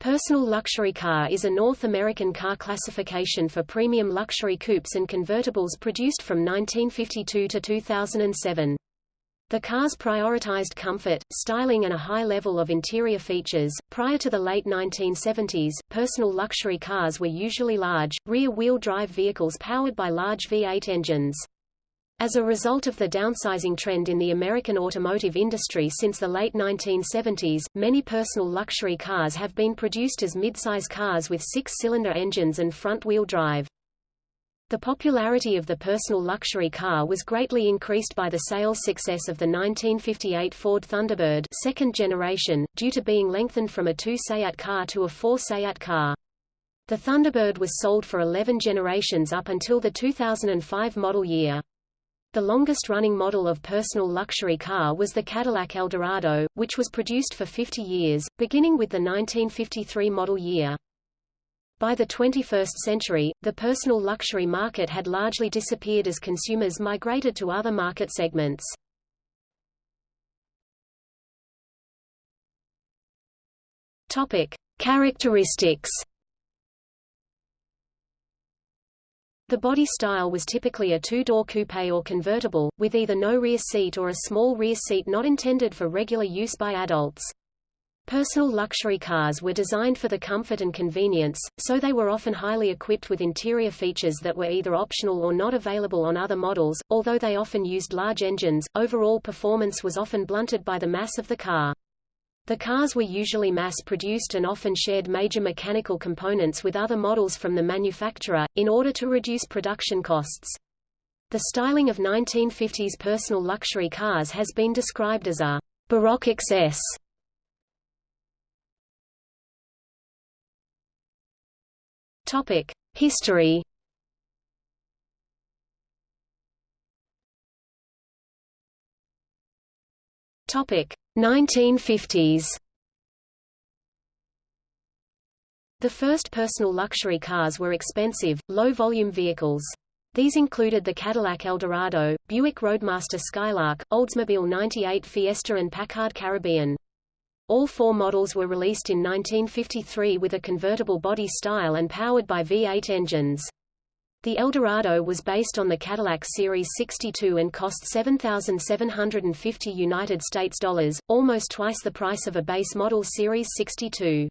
Personal luxury car is a North American car classification for premium luxury coupes and convertibles produced from 1952 to 2007. The cars prioritized comfort, styling and a high level of interior features. Prior to the late 1970s, personal luxury cars were usually large, rear-wheel drive vehicles powered by large V8 engines. As a result of the downsizing trend in the American automotive industry since the late 1970s, many personal luxury cars have been produced as midsize cars with six-cylinder engines and front-wheel drive. The popularity of the personal luxury car was greatly increased by the sales success of the 1958 Ford Thunderbird second generation, due to being lengthened from a two-Seat car to a four-Seat car. The Thunderbird was sold for 11 generations up until the 2005 model year. The longest-running model of personal luxury car was the Cadillac Eldorado, which was produced for 50 years, beginning with the 1953 model year. By the 21st century, the personal luxury market had largely disappeared as consumers migrated to other market segments. Topic: Characteristics The body style was typically a two-door coupe or convertible, with either no rear seat or a small rear seat not intended for regular use by adults. Personal luxury cars were designed for the comfort and convenience, so they were often highly equipped with interior features that were either optional or not available on other models. Although they often used large engines, overall performance was often blunted by the mass of the car. The cars were usually mass-produced and often shared major mechanical components with other models from the manufacturer, in order to reduce production costs. The styling of 1950s personal luxury cars has been described as a «baroque excess». History Topic 1950s The first personal luxury cars were expensive, low-volume vehicles. These included the Cadillac Eldorado, Buick Roadmaster Skylark, Oldsmobile 98 Fiesta and Packard Caribbean. All four models were released in 1953 with a convertible body style and powered by V8 engines. The Eldorado was based on the Cadillac Series 62 and cost 7,750 United States dollars, almost twice the price of a base model Series 62.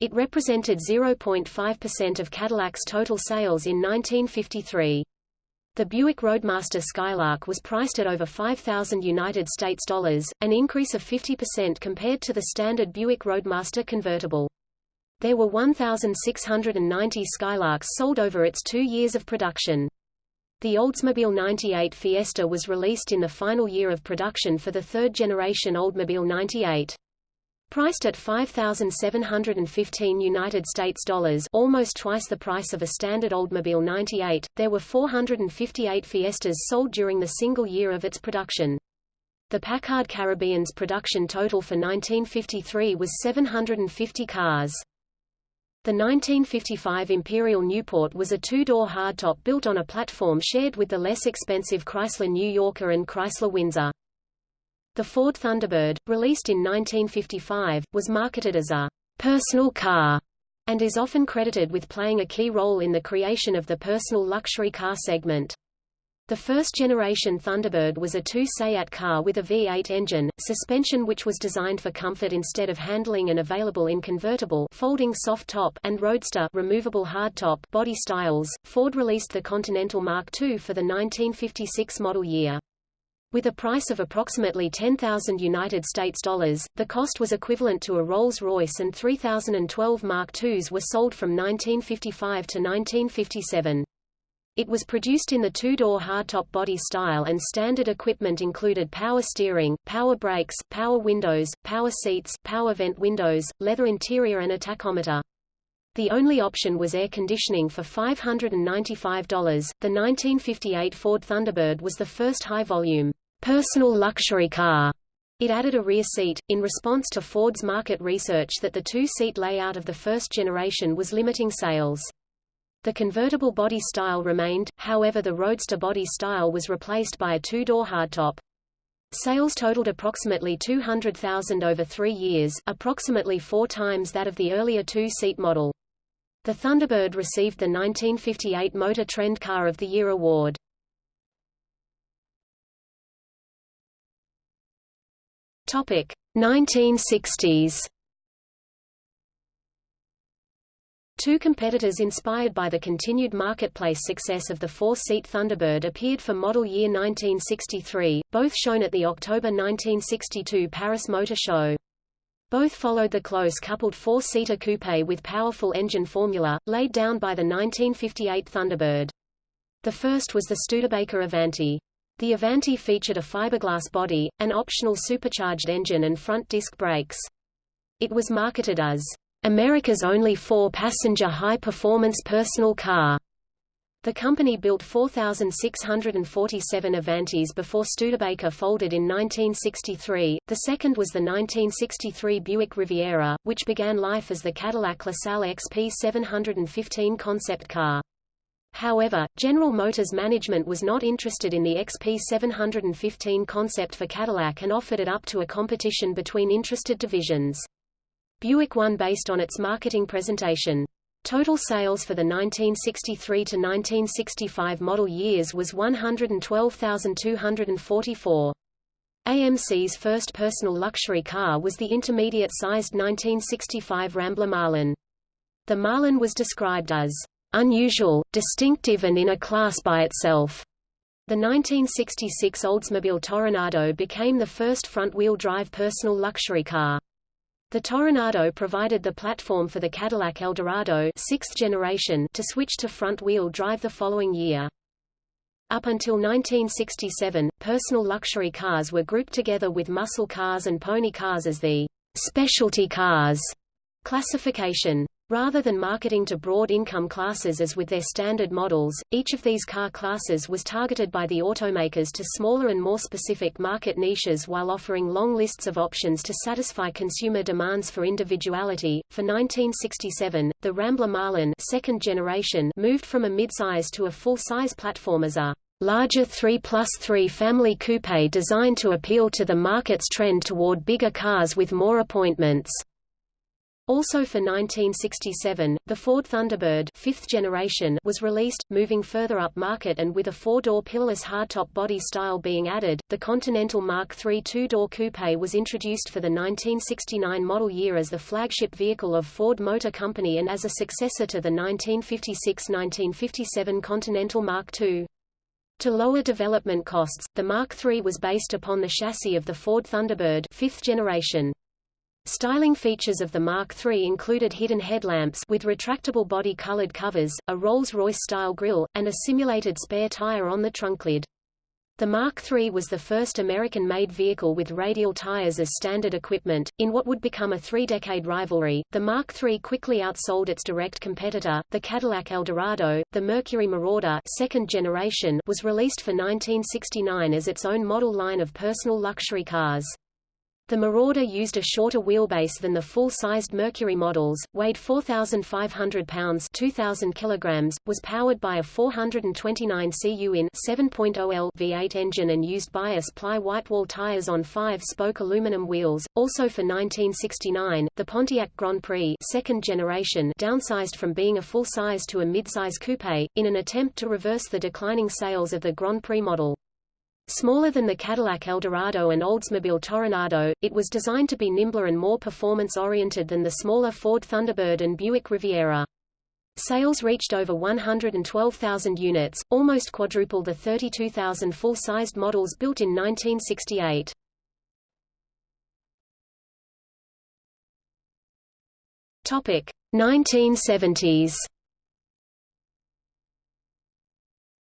It represented 0.5% of Cadillac's total sales in 1953. The Buick Roadmaster Skylark was priced at over 5,000 United States dollars, an increase of 50% compared to the standard Buick Roadmaster convertible. There were 1,690 Skylarks sold over its two years of production. The Oldsmobile 98 Fiesta was released in the final year of production for the third-generation Oldsmobile 98. Priced at 5,715 United States dollars, almost twice the price of a standard Oldsmobile 98, there were 458 Fiestas sold during the single year of its production. The Packard Caribbean's production total for 1953 was 750 cars. The 1955 Imperial Newport was a two-door hardtop built on a platform shared with the less expensive Chrysler New Yorker and Chrysler Windsor. The Ford Thunderbird, released in 1955, was marketed as a personal car and is often credited with playing a key role in the creation of the personal luxury car segment. The first-generation Thunderbird was a two-Seat car with a V8 engine, suspension which was designed for comfort instead of handling and available in convertible folding soft top and roadster removable hardtop body styles. Ford released the Continental Mark II for the 1956 model year. With a price of approximately 10,000 United States dollars, the cost was equivalent to a Rolls-Royce and 3012 Mark IIs were sold from 1955 to 1957. It was produced in the two-door hardtop body style and standard equipment included power steering, power brakes, power windows, power seats, power vent windows, leather interior and a tachometer. The only option was air conditioning for $595. The 1958 Ford Thunderbird was the first high-volume, personal luxury car. It added a rear seat, in response to Ford's market research that the two-seat layout of the first generation was limiting sales. The convertible body style remained, however the Roadster body style was replaced by a two-door hardtop. Sales totaled approximately 200,000 over three years, approximately four times that of the earlier two-seat model. The Thunderbird received the 1958 Motor Trend Car of the Year award. Topic 1960s. Two competitors inspired by the continued marketplace success of the four-seat Thunderbird appeared for model year 1963, both shown at the October 1962 Paris Motor Show. Both followed the close-coupled four-seater coupe with powerful engine formula, laid down by the 1958 Thunderbird. The first was the Studebaker Avanti. The Avanti featured a fiberglass body, an optional supercharged engine and front disc brakes. It was marketed as America's only four-passenger high-performance personal car. The company built 4,647 Avantis before Studebaker folded in 1963. The second was the 1963 Buick Riviera, which began life as the Cadillac LaSalle XP 715 concept car. However, General Motors management was not interested in the XP 715 concept for Cadillac and offered it up to a competition between interested divisions. Buick won based on its marketing presentation. Total sales for the 1963 to 1965 model years was 112,244. AMC's first personal luxury car was the intermediate-sized 1965 Rambler Marlin. The Marlin was described as unusual, distinctive and in a class by itself. The 1966 Oldsmobile Toronado became the first front-wheel drive personal luxury car. The Toronado provided the platform for the Cadillac Eldorado sixth generation to switch to front-wheel drive the following year. Up until 1967, personal luxury cars were grouped together with muscle cars and pony cars as the specialty cars classification. Rather than marketing to broad income classes as with their standard models, each of these car classes was targeted by the automakers to smaller and more specific market niches while offering long lists of options to satisfy consumer demands for individuality. For 1967, the Rambler Marlin second generation moved from a midsize to a full-size platform as a larger 3 plus 3 family coupe designed to appeal to the market's trend toward bigger cars with more appointments. Also for 1967, the Ford Thunderbird fifth generation was released, moving further up market and with a four-door pillarless hardtop body style being added. The Continental Mark III two-door coupe was introduced for the 1969 model year as the flagship vehicle of Ford Motor Company and as a successor to the 1956–1957 Continental Mark II. To lower development costs, the Mark III was based upon the chassis of the Ford Thunderbird fifth generation. Styling features of the Mark III included hidden headlamps with retractable body-colored covers, a Rolls-Royce-style grille, and a simulated spare tire on the trunk lid. The Mark III was the first American-made vehicle with radial tires as standard equipment. In what would become a three-decade rivalry, the Mark III quickly outsold its direct competitor, the Cadillac Eldorado. The Mercury Marauder second generation was released for 1969 as its own model line of personal luxury cars. The Marauder used a shorter wheelbase than the full-sized Mercury models, weighed 4,500 pounds 2,000 kilograms, was powered by a 429 cu in 7.0L V8 engine and used bias-ply whitewall tires on five-spoke aluminum wheels. Also for 1969, the Pontiac Grand Prix second generation downsized from being a full-size to a mid-size coupe, in an attempt to reverse the declining sales of the Grand Prix model. Smaller than the Cadillac Eldorado and Oldsmobile Toronado, it was designed to be nimbler and more performance-oriented than the smaller Ford Thunderbird and Buick Riviera. Sales reached over 112,000 units, almost quadruple the 32,000 full-sized models built in 1968. Topic 1970s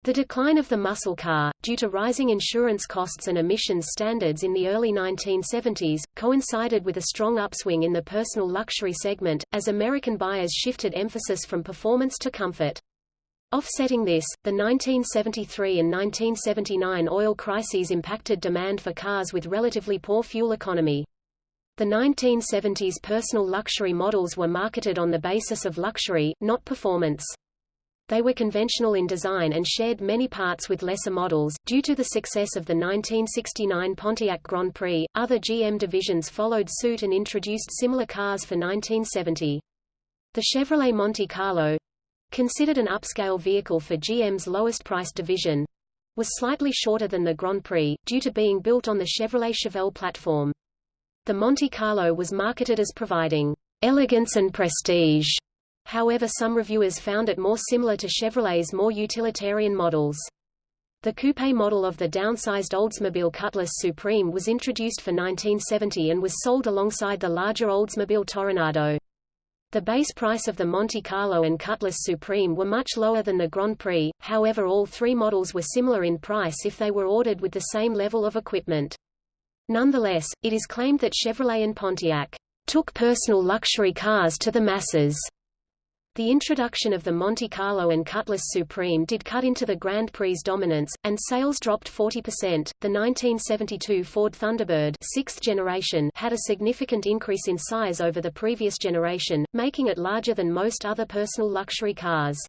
The decline of the muscle car, due to rising insurance costs and emissions standards in the early 1970s, coincided with a strong upswing in the personal luxury segment, as American buyers shifted emphasis from performance to comfort. Offsetting this, the 1973 and 1979 oil crises impacted demand for cars with relatively poor fuel economy. The 1970s personal luxury models were marketed on the basis of luxury, not performance. They were conventional in design and shared many parts with lesser models. Due to the success of the 1969 Pontiac Grand Prix, other GM divisions followed suit and introduced similar cars for 1970. The Chevrolet Monte Carlo, considered an upscale vehicle for GM's lowest-priced division, was slightly shorter than the Grand Prix, due to being built on the Chevrolet Chevelle platform. The Monte Carlo was marketed as providing elegance and prestige However some reviewers found it more similar to Chevrolet's more utilitarian models. The coupe model of the downsized Oldsmobile Cutlass Supreme was introduced for 1970 and was sold alongside the larger Oldsmobile Toronado. The base price of the Monte Carlo and Cutlass Supreme were much lower than the Grand Prix, however all three models were similar in price if they were ordered with the same level of equipment. Nonetheless, it is claimed that Chevrolet and Pontiac took personal luxury cars to the masses the introduction of the Monte Carlo and Cutlass Supreme did cut into the Grand Prix dominance, and sales dropped 40%. The 1972 Ford Thunderbird sixth generation had a significant increase in size over the previous generation, making it larger than most other personal luxury cars.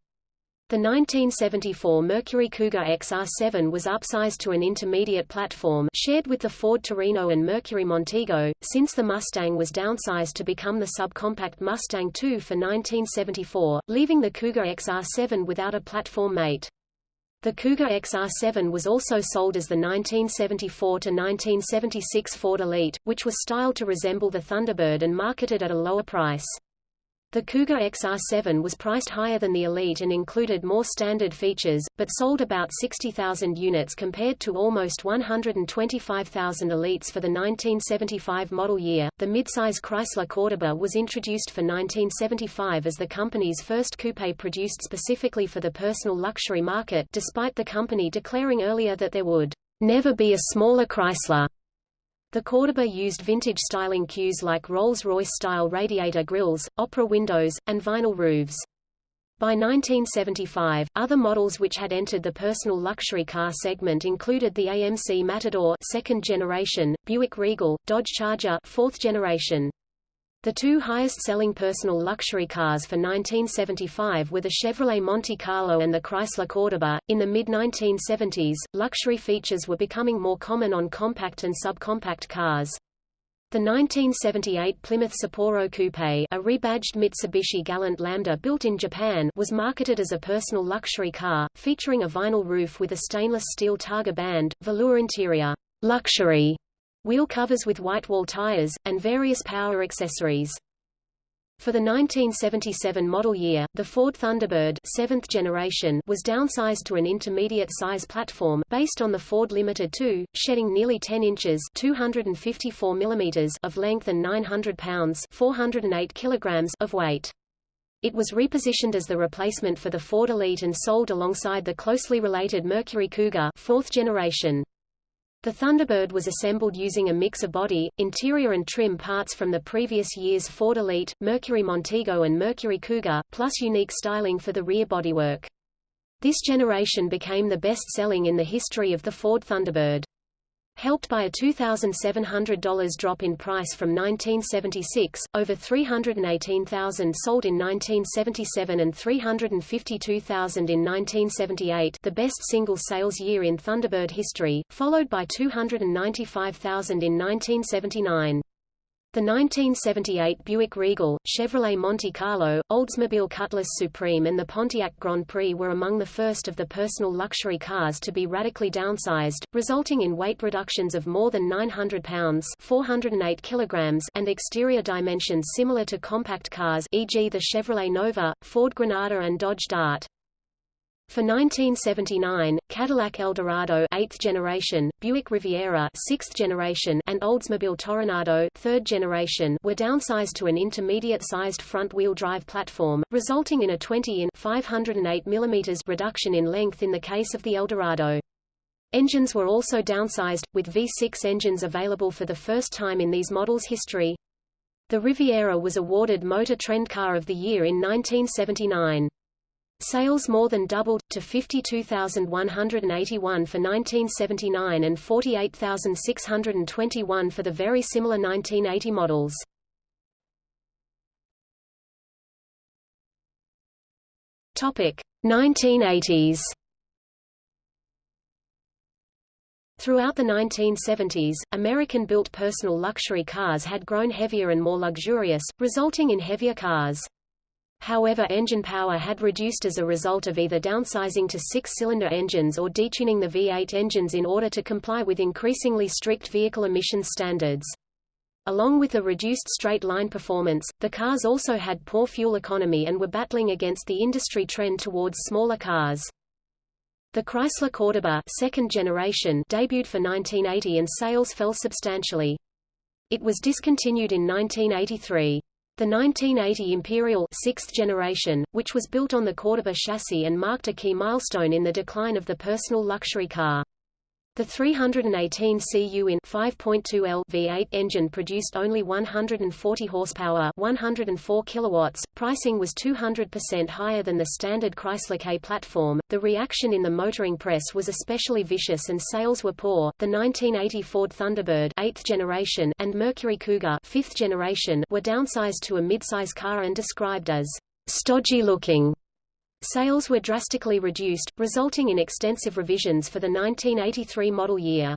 The 1974 Mercury Cougar XR7 was upsized to an intermediate platform shared with the Ford Torino and Mercury Montego, since the Mustang was downsized to become the subcompact Mustang II for 1974, leaving the Cougar XR7 without a platform mate. The Cougar XR7 was also sold as the 1974-1976 Ford Elite, which was styled to resemble the Thunderbird and marketed at a lower price. The Cougar XR7 was priced higher than the Elite and included more standard features, but sold about 60,000 units compared to almost 125,000 Elites for the 1975 model year. The midsize Chrysler Cordoba was introduced for 1975 as the company's first coupe produced specifically for the personal luxury market, despite the company declaring earlier that there would never be a smaller Chrysler. The Cordoba used vintage styling cues like Rolls-Royce-style radiator grills, opera windows, and vinyl roofs. By 1975, other models which had entered the personal luxury car segment included the AMC Matador second generation, Buick Regal, Dodge Charger fourth generation. The two highest-selling personal luxury cars for 1975 were the Chevrolet Monte Carlo and the Chrysler Cordoba. In the mid-1970s, luxury features were becoming more common on compact and subcompact cars. The 1978 Plymouth Sapporo Coupe, a rebadged Mitsubishi Galant Lambda built in Japan, was marketed as a personal luxury car, featuring a vinyl roof with a stainless steel Targa band, velour interior, luxury wheel covers with white wall tires, and various power accessories. For the 1977 model year, the Ford Thunderbird seventh generation was downsized to an intermediate-size platform based on the Ford Limited II, shedding nearly 10 inches 254 millimeters of length and 900 pounds 408 kilograms of weight. It was repositioned as the replacement for the Ford Elite and sold alongside the closely related Mercury Cougar fourth generation. The Thunderbird was assembled using a mix of body, interior and trim parts from the previous year's Ford Elite, Mercury Montego and Mercury Cougar, plus unique styling for the rear bodywork. This generation became the best-selling in the history of the Ford Thunderbird. Helped by a $2,700 drop in price from 1976, over 318,000 sold in 1977 and 352,000 in 1978 the best single sales year in Thunderbird history, followed by 295,000 in 1979. The 1978 Buick Regal, Chevrolet Monte Carlo, Oldsmobile Cutlass Supreme and the Pontiac Grand Prix were among the first of the personal luxury cars to be radically downsized, resulting in weight reductions of more than 900 pounds 408 kilograms and exterior dimensions similar to compact cars e.g. the Chevrolet Nova, Ford Granada and Dodge Dart. For 1979, Cadillac Eldorado 8th generation, Buick Riviera 6th generation and Oldsmobile Toronado 3rd generation were downsized to an intermediate-sized front-wheel drive platform, resulting in a 20 in 508 mm reduction in length in the case of the Eldorado. Engines were also downsized, with V6 engines available for the first time in these models' history. The Riviera was awarded Motor Trend Car of the Year in 1979. Sales more than doubled, to 52,181 for 1979 and 48,621 for the very similar 1980 models. Topic 1980s. Throughout the 1970s, American-built personal luxury cars had grown heavier and more luxurious, resulting in heavier cars. However engine power had reduced as a result of either downsizing to six-cylinder engines or detuning the V8 engines in order to comply with increasingly strict vehicle emissions standards. Along with the reduced straight-line performance, the cars also had poor fuel economy and were battling against the industry trend towards smaller cars. The Chrysler Cordoba second generation debuted for 1980 and sales fell substantially. It was discontinued in 1983. The 1980 Imperial sixth generation, which was built on the Cordoba chassis and marked a key milestone in the decline of the personal luxury car. The 318 cu in 5.2 L V8 engine produced only 140 horsepower, 104 kilowatts. Pricing was 200% higher than the standard Chrysler K platform. The reaction in the motoring press was especially vicious and sales were poor. The 1980 Ford Thunderbird 8th generation and Mercury Cougar 5th generation were downsized to a midsize car and described as stodgy looking. Sales were drastically reduced, resulting in extensive revisions for the 1983 model year.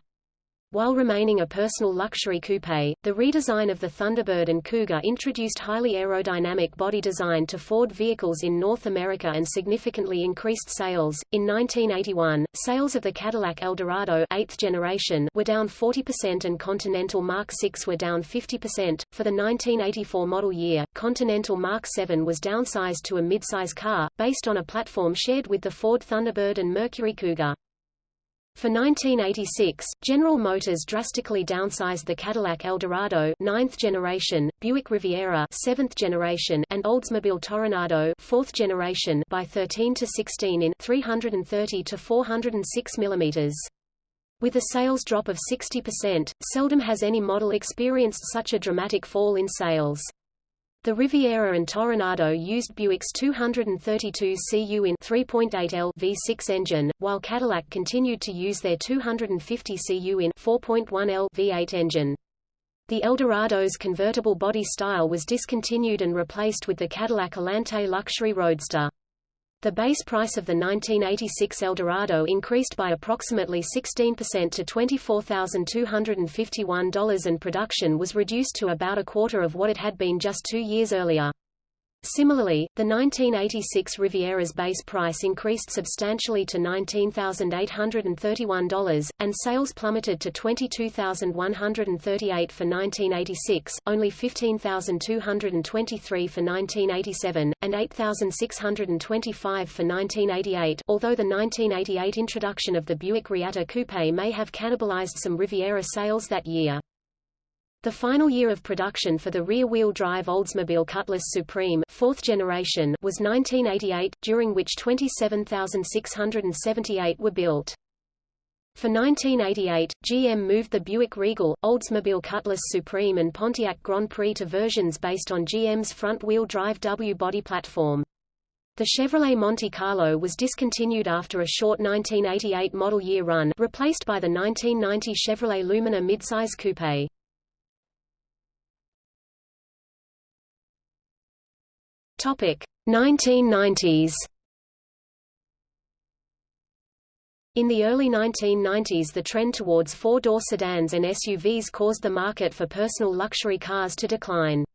While remaining a personal luxury coupe, the redesign of the Thunderbird and Cougar introduced highly aerodynamic body design to Ford vehicles in North America and significantly increased sales. In 1981, sales of the Cadillac Eldorado 8th generation were down 40% and Continental Mark VI were down 50%. For the 1984 model year, Continental Mark VII was downsized to a midsize car, based on a platform shared with the Ford Thunderbird and Mercury Cougar. For 1986, General Motors drastically downsized the Cadillac Eldorado 9th generation, Buick Riviera 7th generation, and Oldsmobile Toronado 4th generation by 13 to 16 in 330 to 406 mm. With a sales drop of 60%, seldom has any model experienced such a dramatic fall in sales. The Riviera and Toronado used Buick's 232 cu in 3.8 L V6 engine, while Cadillac continued to use their 250 cu in 4.1 L V8 engine. The Eldorado's convertible body style was discontinued and replaced with the Cadillac Alante luxury roadster. The base price of the 1986 Eldorado increased by approximately 16% to $24,251 and production was reduced to about a quarter of what it had been just two years earlier. Similarly, the 1986 Riviera's base price increased substantially to $19,831, and sales plummeted to 22,138 for 1986, only 15,223 for 1987, and 8,625 for 1988 although the 1988 introduction of the Buick Reatta Coupe may have cannibalized some Riviera sales that year. The final year of production for the rear-wheel drive Oldsmobile Cutlass Supreme fourth generation was 1988, during which 27,678 were built. For 1988, GM moved the Buick Regal, Oldsmobile Cutlass Supreme and Pontiac Grand Prix to versions based on GM's front-wheel drive W body platform. The Chevrolet Monte Carlo was discontinued after a short 1988 model year run, replaced by the 1990 Chevrolet Lumina midsize coupe. Topic 1990s. In the early 1990s the trend towards four-door sedans and SUVs caused the market for personal luxury cars to decline.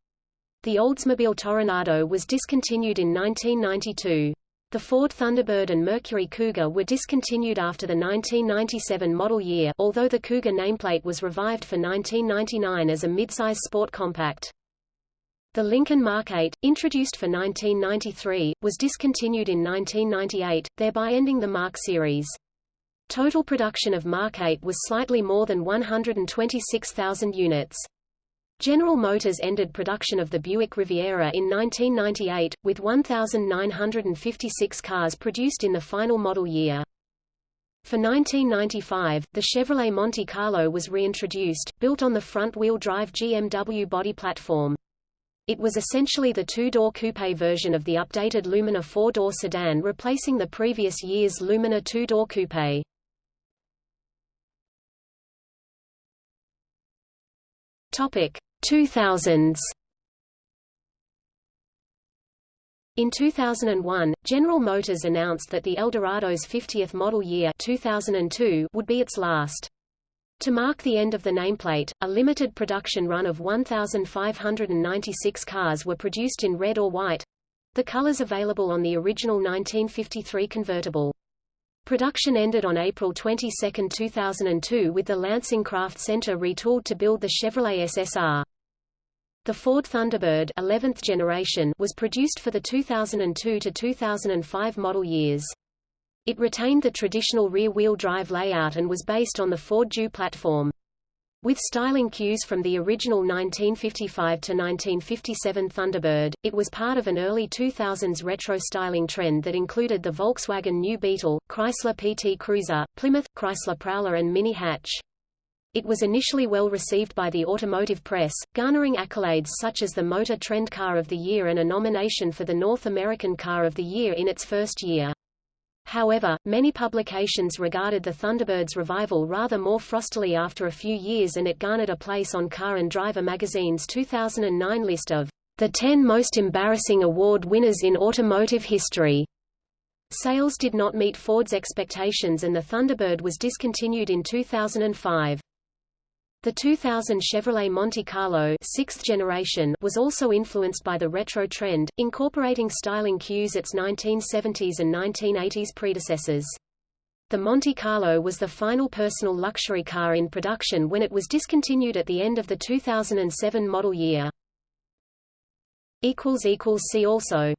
The Oldsmobile Toronado was discontinued in 1992. The Ford Thunderbird and Mercury Cougar were discontinued after the 1997 model year although the Cougar nameplate was revived for 1999 as a midsize sport compact. The Lincoln Mark 8, introduced for 1993, was discontinued in 1998, thereby ending the Mark series. Total production of Mark 8 was slightly more than 126,000 units. General Motors ended production of the Buick Riviera in 1998, with 1,956 cars produced in the final model year. For 1995, the Chevrolet Monte Carlo was reintroduced, built on the front-wheel drive GMW body platform. It was essentially the two-door coupe version of the updated Lumina four-door sedan replacing the previous year's Lumina two-door coupe. Topic 2000s In 2001, General Motors announced that the Eldorado's 50th model year 2002 would be its last. To mark the end of the nameplate, a limited production run of 1,596 cars were produced in red or white—the colors available on the original 1953 convertible. Production ended on April 22, 2002 with the Lansing Craft Center retooled to build the Chevrolet SSR. The Ford Thunderbird 11th generation was produced for the 2002 to 2005 model years. It retained the traditional rear-wheel drive layout and was based on the Ford DEW platform. With styling cues from the original 1955–1957 Thunderbird, it was part of an early 2000s retro styling trend that included the Volkswagen New Beetle, Chrysler PT Cruiser, Plymouth, Chrysler Prowler and Mini Hatch. It was initially well received by the automotive press, garnering accolades such as the Motor Trend Car of the Year and a nomination for the North American Car of the Year in its first year. However, many publications regarded the Thunderbird's revival rather more frostily after a few years and it garnered a place on Car and Driver magazine's 2009 list of the 10 most embarrassing award winners in automotive history. Sales did not meet Ford's expectations and the Thunderbird was discontinued in 2005. The 2000 Chevrolet Monte Carlo sixth generation was also influenced by the retro trend, incorporating styling cues its 1970s and 1980s predecessors. The Monte Carlo was the final personal luxury car in production when it was discontinued at the end of the 2007 model year. See also